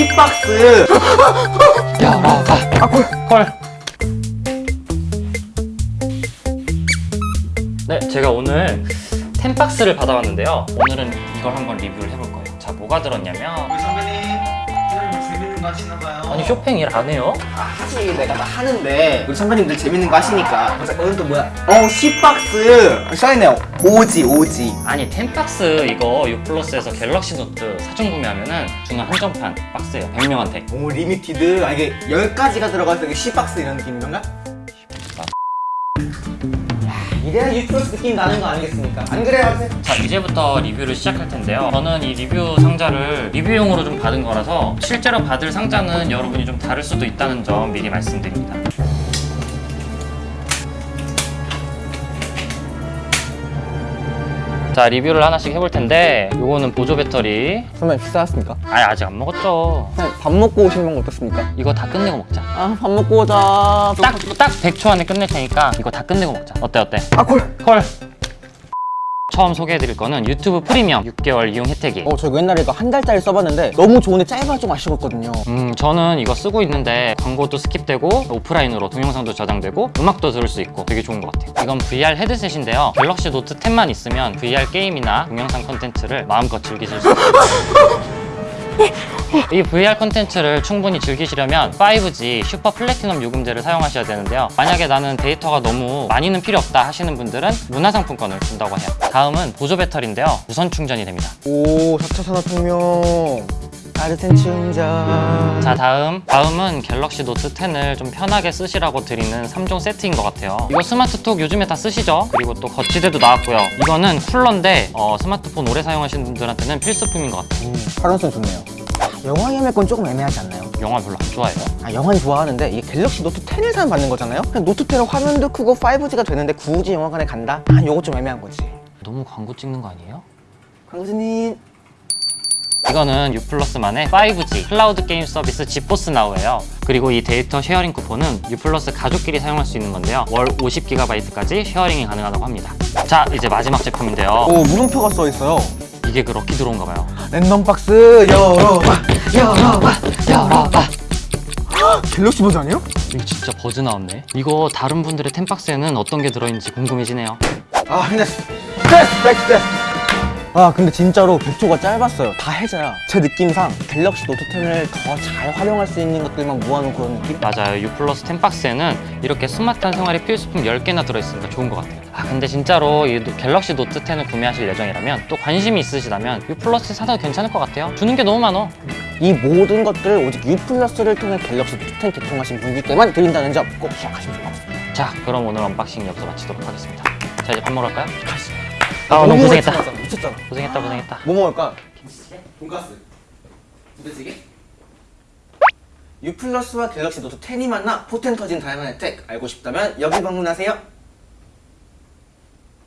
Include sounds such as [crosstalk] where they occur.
10박스. 열어봐. 아 콜. 콜. 네 제가 오늘 ten박스를 받아왔는데요. 오늘은 이걸 한번 리뷰를 해볼 거예요. 자 뭐가 들었냐면 선배님 재밌는 거 하시나 봐요. 아니 쇼핑 일 안 해요? 아 하지 내가 다 하는데 우리 선배님들 재밌는 거 하시니까. 그래서 오늘 또 뭐야? 어 10박스 써있네요. 오지 오지. 아니 ten박스 이거 유플러스에서 갤럭시 노트 사전 구매하면은 주는 한정판 박스예요. 100명한테. 오 limited. 아 이게 10가지가 들어가서 이게 10박스 이런 느낌인가? 이래야 유플러스 느낌 나는 거 아니겠습니까? 안 그래요? 자 이제부터 리뷰를 시작할 텐데요 저는 이 리뷰 상자를 리뷰용으로 좀 받은 거라서 실제로 받을 상자는 여러분이 좀 다를 수도 있다는 점 미리 말씀드립니다 자 리뷰를 하나씩 해볼 텐데 요거는 보조 배터리. 선배님 식사하셨습니까? 아니 아직 안 먹었죠. 선배님 밥 먹고 오시는 건 어떻습니까? 이거 다 끝내고 먹자. 아 밥 먹고 오자. 딱, 딱 100초 안에 끝낼 테니까 이거 다 끝내고 먹자. 어때 어때? 아 콜. 콜 처음 소개해드릴 거는 유튜브 프리미엄 6개월 이용 혜택이. 어, 저 이거 옛날에 이거 한 달짜리 써봤는데 너무 좋은데 짧아 좀 아쉬웠거든요. 음 저는 이거 쓰고 있는데 광고도 skip되고 오프라인으로 동영상도 저장되고 음악도 들을 수 있고 되게 좋은 것 같아요. 이건 VR 헤드셋인데요. 갤럭시 노트 10만 있으면 VR 게임이나 동영상 콘텐츠를 마음껏 즐기실 수 있어요 [laughs] 이 VR 콘텐츠를 충분히 즐기시려면 5G 슈퍼 플래티넘 요금제를 사용하셔야 되는데요. 만약에 나는 데이터가 너무 많이는 필요 없다 하시는 분들은 문화상품권을 준다고 해요. 다음은 보조 배터리인데요. 무선 충전이 됩니다. 오 4차 산업혁명. 따뜻한 충전. 자 다음. 다음은 갤럭시 노트 10을 좀 편하게 쓰시라고 드리는 3종 세트인 것 같아요. 이거 스마트톡 요즘에 다 쓰시죠? 그리고 또 거치대도 나왔고요. 이거는 쿨러인데 어, 스마트폰 오래 사용하시는 분들한테는 필수품인 것 같아요. 음, 활용성 좋네요 영화 예매 건 조금 애매하지 않나요? 영화 별로 안 좋아해요 아 영화는 좋아하는데 이게 갤럭시 노트 10을 사면 받는 거잖아요? 그냥 노트 10은 화면도 크고 5G가 되는데 굳이 영화관에 간다? 아 요거 좀 애매한 거지 너무 광고 찍는 거 아니에요? 광고주님 이거는 유플러스만의 5G 클라우드 게임 서비스 지포스 나우예요 그리고 이 데이터 sharing 쿠폰은 유플러스 가족끼리 사용할 수 있는 건데요 월 50GB까지 sharing이 가능하다고 합니다 자 이제 마지막 제품인데요 오 물음표가 써 있어요 이게 그 lucky 들어온가 봐요. 랜덤 박스 열어봐. 열어봐 열어봐. 갤럭시 버즈예요? 이거 진짜 버즈 나왔네. 이거 다른 분들의 ten박스에는 어떤 게 들어있는지 궁금해지네요. 아 스트레스 백 스트레스 아 근데 진짜로 100초가 짧았어요. 다 해자야 제 느낌상 갤럭시 노트 10을 더 잘 활용할 수 있는 것들만 모아놓은 그런 느낌? 맞아요. 유플러스 ten박스에는 이렇게 스마트한 생활의 필수품 10개나 들어있으니까 좋은 것 같아요. 아 근데 진짜로 이 노- 갤럭시 노트 10을 구매하실 예정이라면 또 관심이 있으시다면 유플러스 사도 괜찮을 것 같아요. 주는 게 너무 많어. 이 모든 것들을 오직 U 플러스를 통해 갤럭시 노트 10 개통하신 분들께만 드린다는 점 꼭 기억하시면 좋을 것 같습니다. 자 그럼 오늘 unboxing 여기서 마치도록 하겠습니다. 자 이제 밥 먹으러 갈까요? 아 너무 고생했다. 미쳤잖아 고생했다 고생했다 뭐 먹을까? 돈가스 부대찌개? U 플러스와 갤럭시 노트 10이 만나 포텐 터진 다양한 혜택 알고 싶다면 여기 방문하세요